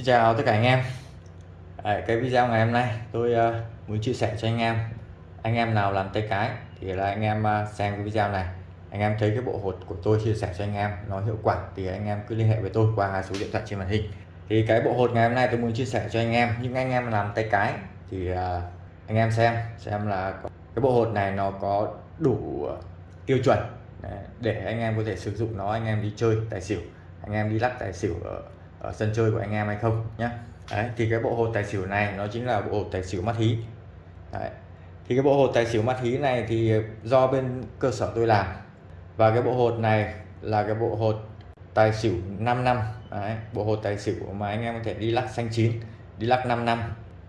Xin chào tất cả anh em. À, cái video ngày hôm nay tôi uh, muốn chia sẻ cho anh em. Anh em nào làm tay cái thì là anh em uh, xem cái video này. Anh em thấy cái bộ hột của tôi chia sẻ cho anh em nó hiệu quả thì anh em cứ liên hệ với tôi qua số điện thoại trên màn hình. Thì cái bộ hột ngày hôm nay tôi muốn chia sẻ cho anh em những anh em làm tay cái thì uh, anh em xem xem là cái bộ hột này nó có đủ tiêu chuẩn để anh em có thể sử dụng nó anh em đi chơi tài xỉu anh em đi lắc tài xỉu ở ở sân chơi của anh em hay không nhé Đấy, thì cái bộ hột tài xỉu này nó chính là bộ hột tài xỉu mắt hí Đấy. thì cái bộ hột tài xỉu mắt hí này thì do bên cơ sở tôi làm. Và cái bộ hột này là cái bộ hột tài xỉu 5 năm. Đấy, bộ hột tài xỉu mà anh em có thể đi lắc xanh chín đi lắc 5 năm.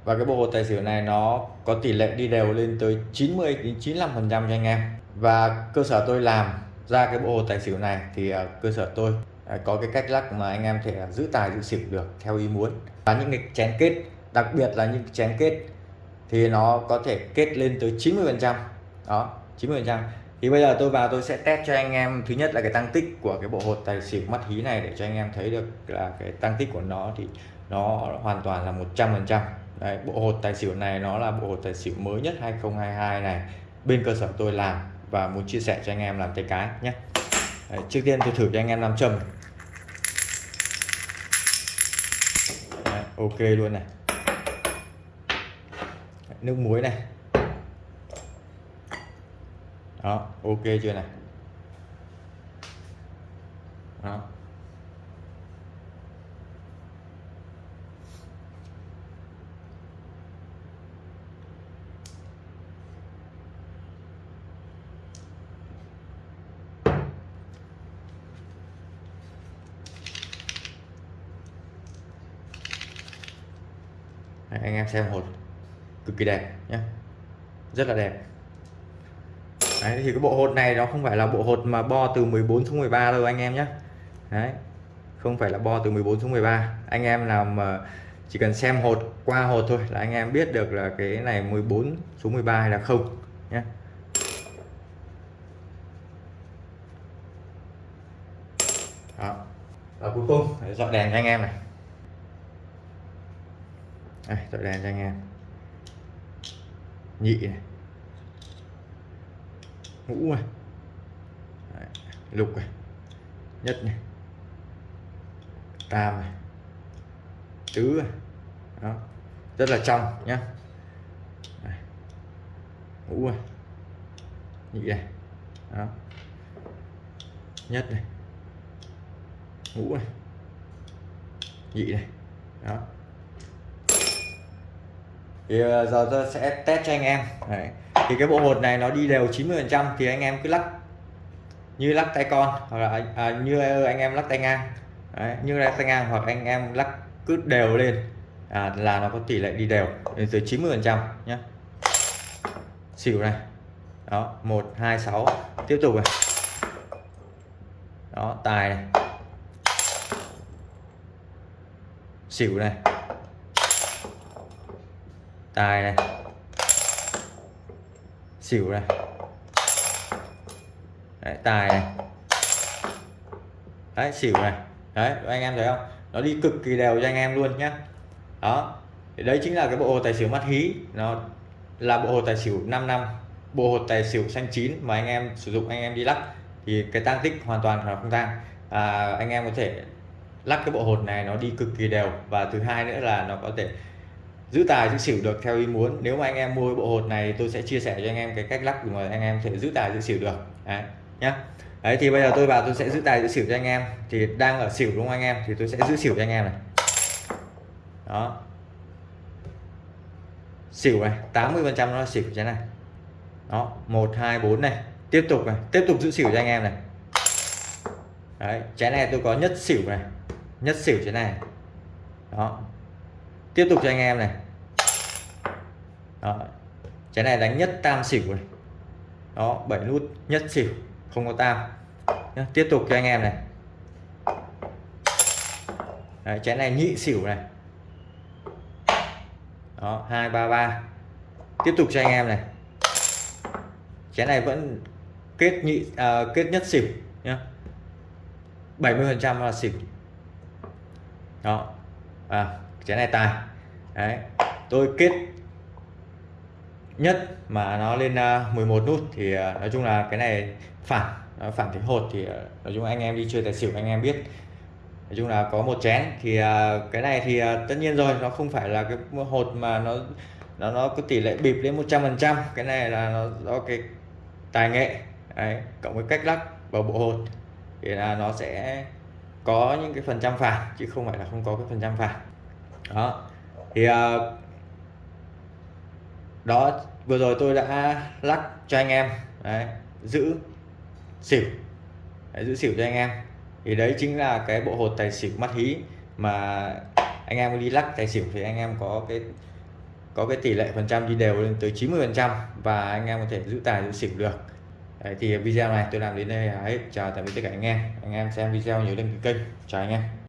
Và cái bộ hột tài xỉu này nó có tỷ lệ đi đều lên tới 90 đến 95 phần trăm cho anh em. Và cơ sở tôi làm ra cái bộ hột tài xỉu này thì cơ sở tôi À, có cái cách lắc mà anh em thể giữ tài giữ xỉu được theo ý muốn. Và những cái chén kết đặc biệt là những chén kết thì nó có thể kết lên tới 90 phần trăm. Đó 90 phần trăm. Thì bây giờ tôi vào tôi sẽ test cho anh em. Thứ nhất là cái tăng tích của cái bộ hột tài xỉu mắt hí này để cho anh em thấy được là cái tăng tích của nó thì nó hoàn toàn là 100 phần trăm. Đấy, bộ hột tài xỉu này nó là bộ hột tài xỉu mới nhất 2022 này bên cơ sở tôi làm và muốn chia sẻ cho anh em làm tay cái nhé. Đấy, trước tiên tôi thử cho anh em làm trầm ok luôn này. Nước muối này. Đó ok chưa này? Đó. Anh em xem hột cực kỳ đẹp nhé rất là đẹp. Đấy, thì cái bộ hột này nó không phải là bộ hột mà bo từ 14 xuống 13 đâu anh em nhé Đấy không phải là bo từ 14 xuống 13 anh em nào mà chỉ cần xem hột qua hột thôi là anh em biết được là cái này 14 xuống 13 hay là không nhé đó và cuối cùng. Dọn đèn cho anh em này đây tôi đèn cho anh em nhị này. Ngũ này Đấy, lục này nhất này. Tam này tứ này đó rất là trong nhá. Đấy. ngũ này nhị này. Đó. Nhất này. Ngũ này nhị này. Đó thì ờ, giờ tôi sẽ test cho anh em. Đấy. thì cái bộ hột này nó đi đều 90 phần trăm thì anh em cứ lắc như lắc tay con hoặc là à, như anh em lắc tay ngang. Đấy, như lắc tay ngang hoặc anh em lắc cứ đều lên à, là nó có tỷ lệ đi đều đến dưới 90 phần trăm nhé xỉu này. Đó một hai sáu. Tiếp tục này. Đó tài này. Xỉu này tài này xỉu này đấy, tài này. Đấy xỉu này. Đấy anh em thấy không? Nó đi cực kỳ đều cho anh em luôn nhé đó. Thì đấy chính là cái bộ hồ tài xỉu mắt hí. Nó là bộ hồ tài xỉu 5 năm. Bộ hồ tài xỉu xanh chín mà anh em sử dụng anh em đi lắc thì cái tăng tích hoàn toàn là không tăng à, anh em có thể lắc cái bộ hột này nó đi cực kỳ đều. Và thứ hai nữa là nó có thể giữ tài giữ xỉu được theo ý muốn. Nếu mà anh em mua bộ hột này, tôi sẽ chia sẻ cho anh em cái cách lắc mà anh em thể giữ tài giữ xỉu được. Đấy, nhá. Đấy, thì bây giờ tôi vào tôi sẽ giữ tài giữ xỉu cho anh em. Thì đang ở xỉu đúng không anh em? Thì tôi sẽ giữ xỉu cho anh em này. Đó. Xỉu này 80 phần trăm nó là xỉu thế này. Đó, một, hai, bốn này. Tiếp tục này, tiếp tục giữ xỉu cho anh em này. Đấy, trái này tôi có nhất xỉu này. Nhất xỉu thế này. Đó tiếp tục cho anh em này. Đó. cái này đánh nhất tam xỉu này. Đó bảy nút nhất xỉu không có tam. Nhá. tiếp tục cho anh em này. Đấy, trái này nhị xỉu này. Đó hai ba ba. Tiếp tục cho anh em này. Trái này vẫn kết nhị à, kết nhất xỉu nhá. 70 phần trăm là xỉu. Đó. À, chén này tài đấy tôi kết nhất mà nó lên à, 11 nút thì à, nói chung là cái này phản phản thế hột thì à, nói chung anh em đi chơi tài xỉu anh em biết. Nói chung là có một chén thì cái này thì tất nhiên rồi nó không phải là cái hột mà nó nó nó có tỷ lệ bịp đến 100 phần trăm. Cái này là nó do cái tài nghệ Đấy, cộng với cách lắc vào bộ hột thì là nó sẽ có những cái phần trăm phản chứ không phải là không có cái phần trăm phản đó. Thì uh, đó vừa rồi tôi đã lắc cho anh em. Đấy, giữ xỉu. Đấy, giữ xỉu cho anh em. Thì đấy chính là cái bộ hột tài xỉu mắt hí mà anh em đi lắc tài xỉu thì anh em có cái có cái tỷ lệ phần trăm đi đều lên tới 90 phần trăm và anh em có thể giữ tài giữ xỉu được. Đấy, thì video này tôi làm đến đây là hết. Chào tạm biệt tất cả anh em. Anh em xem video nhớ đăng ký kênh. Chào anh em.